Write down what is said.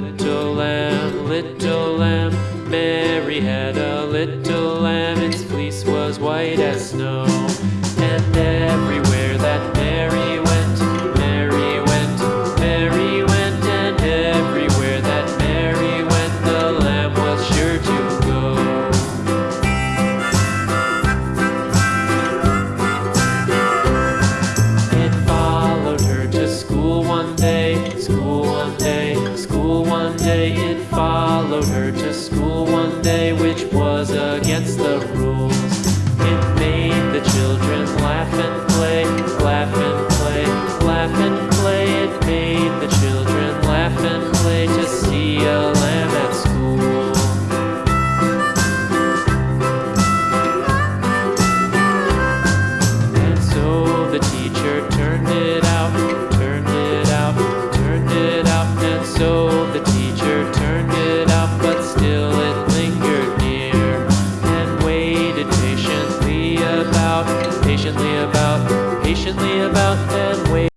little lamb, little lamb. Mary had a little lamb, its fleece was white as snow. Followed her to school one day, which was against the rules. It made the children laugh and play, laugh and play, laugh and play. It made the children laugh and play to see a lamb at school. And so the teacher turned it out, turned it out, turned it out. And so patiently about, patiently about, and waited.